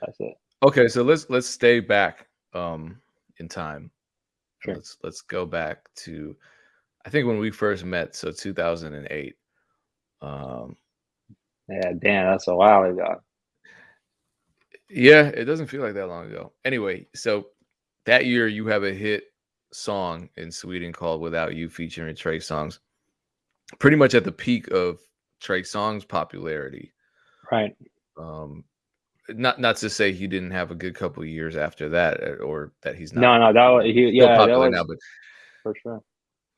That's it. Okay, so let's let's stay back um in time. Sure. Let's let's go back to I think when we first met, so 2008. Um Yeah, damn, that's a while ago. yeah, it doesn't feel like that long ago. Anyway, so that year you have a hit song in Sweden called Without You featuring Trey Songz. Pretty much at the peak of Trey Songz popularity. Right. Um not not to say he didn't have a good couple of years after that uh, or that he's not No, no, that was he, yeah, that popular was now, but for sure.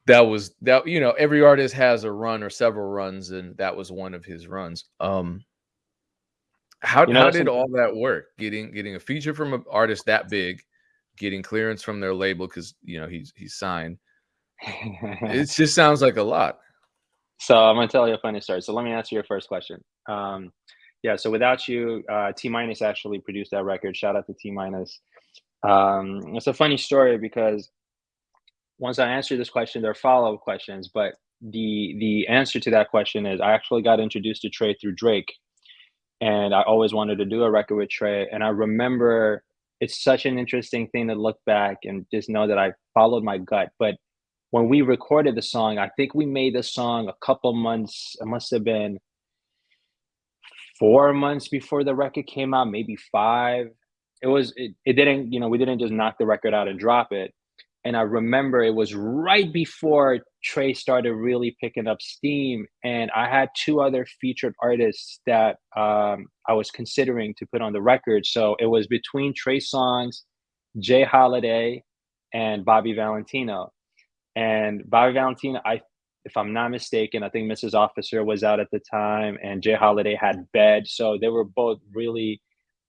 that was that you know every artist has a run or several runs and that was one of his runs um how, You know, how did all that work getting getting a feature from an artist that big getting clearance from their label because you know he's he's signed it just sounds like a lot So I'm gonna tell you a funny story. So let me answer your first question. Um, yeah. So without you, uh, T-Minus actually produced that record. Shout out to T-Minus. Um, it's a funny story because once I answer this question, there are follow up questions. But the the answer to that question is I actually got introduced to Trey through Drake, and I always wanted to do a record with Trey. And I remember it's such an interesting thing to look back and just know that I followed my gut. But when we recorded the song, I think we made the song a couple months. It must have been four months before the record came out, maybe five. It was. It, it didn't. You know, we didn't just knock the record out and drop it. And I remember it was right before Trey started really picking up steam, and I had two other featured artists that um, I was considering to put on the record. So it was between Trey Songz, J. Holiday, and Bobby Valentino. And Bobby Valentino, I if I'm not mistaken, I think Mrs. Officer was out at the time, and J. Holiday had Bed. So they were both really,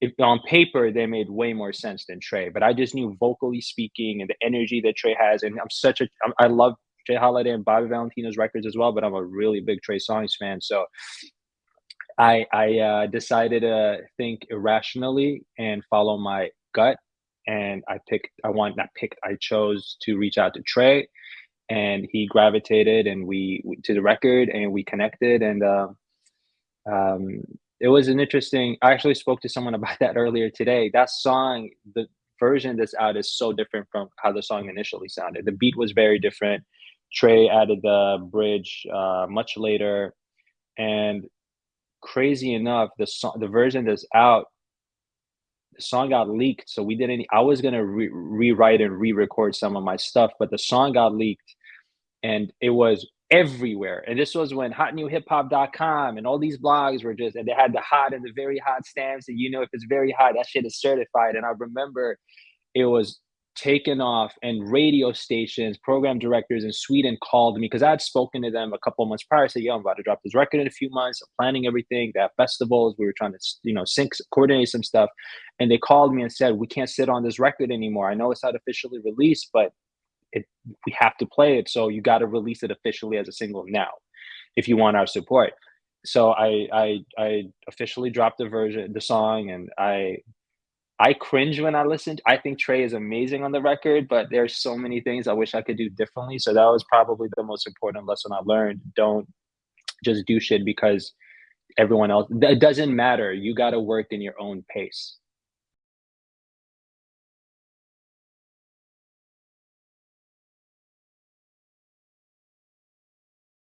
if on paper, they made way more sense than Trey. But I just knew vocally speaking and the energy that Trey has, and I'm such a, I'm, I love J. Holiday and Bobby Valentino's records as well. But I'm a really big Trey Songz fan, so I I uh, decided to think irrationally and follow my gut, and I picked. I want. I picked. I chose to reach out to Trey and he gravitated and we, to the record and we connected. And uh, um, it was an interesting i actually spoke to someone about that earlier today. That song the version that's out is so different from how the song initially sounded. The beat was very different. Trey added the bridge uh, much later. And crazy enough the song the version that's out the song got leaked so we didn't i was to re- rewrite and re-record some of my stuff but the song got leaked and it was everywhere and this was when hotnewhiphop.com and all these blogs were just and they had the hot and the very hot stamps and you know if it's very hot that shit is certified and i remember it was taken off and radio stations program directors in sweden called me because i had spoken to them a couple months prior said yo i'm about to drop this record in a few months. I'm planning everything. Have festivals. We were trying to you know sync coordinate some stuff. And they called me and said we can't sit on this record anymore. I know it's not officially released but it we have to play it so you got to release it officially as a single now if you want our support. So i i i officially dropped the version the song and i i cringe when i listen. I think trey is amazing on the record but there's so many things i wish i could do differently. So that was probably the most important lesson i learned. Don't just do shit because everyone else it doesn't matter. You got to work in your own pace